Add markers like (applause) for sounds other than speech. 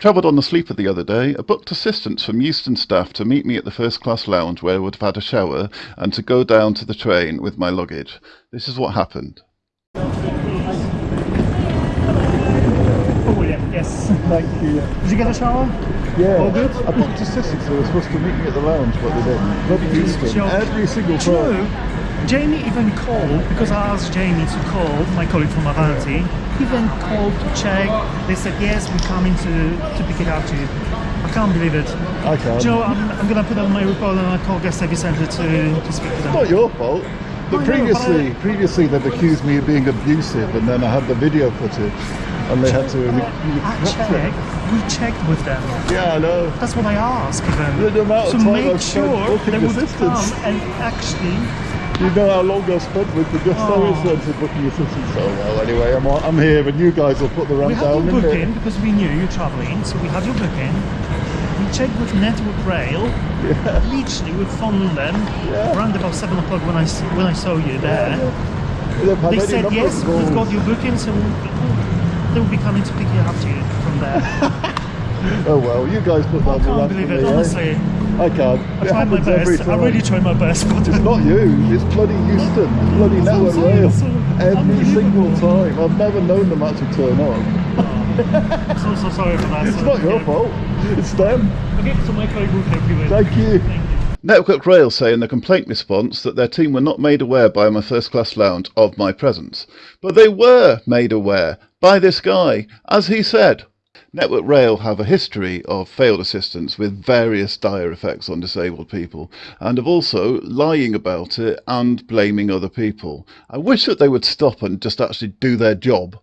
travelled on the sleeper the other day. I booked assistance from Euston staff to meet me at the first class lounge where I would have had a shower and to go down to the train with my luggage. This is what happened. Oh yeah, yes. Thank you. Did you get a shower? Yeah. All good? I booked assistants who were supposed to meet me at the lounge, but they didn't. Bloody Euston. Joke. Every single Do time. Know, Jamie even called, because I asked Jamie to call, my colleague from Avanti, he even called to check. They said, yes, we're coming to, to pick it up to you. I can't believe it. I can't. Joe, I'm, I'm going to put on my report and I'll call guest service centre to, to speak to them. It's not your fault. I But know, previously, but I- previously they've accused me of being abusive, and then I had the video footage, and they had to. I checked, we checked with them. Yeah, I know. That's what I asked even. The amount of to time make I've sure they would come and actually You know how long I spent with the guest Oh. centre booking assistants. Oh well, anyway, I'm I'm here, and you guys will put the We ramp had down. your booking because we knew you're traveling, so we had your booking. We checked with Network Rail. Literally, we phoned them Yeah. around about seven o'clock when I when I saw you there. They've had They said yes, we've got your booking, so we'll, they will be coming to pick you up to you from there. (laughs) Oh well, you guys put I down the can't believe it, me, eh? Honestly. I can't. I it tried my happens every best. I really tried my best, but (laughs) It's not you, it's bloody Euston, it's bloody That's Network saying, Rail. so Every single time. I've never known them actually turn up. Oh, I'm so so sorry for that. It's So, not your yeah. fault, it's them. Okay, so my colleague will help you with. Thank you. Thank you. Network Rail say in the complaint response that their team were not made aware by my first class lounge of my presence. But they were made aware by this guy, as he said. Network Rail have a history of failed assistance with various dire effects on disabled people and of also lying about it and blaming other people. I wish that they would stop and just actually do their job.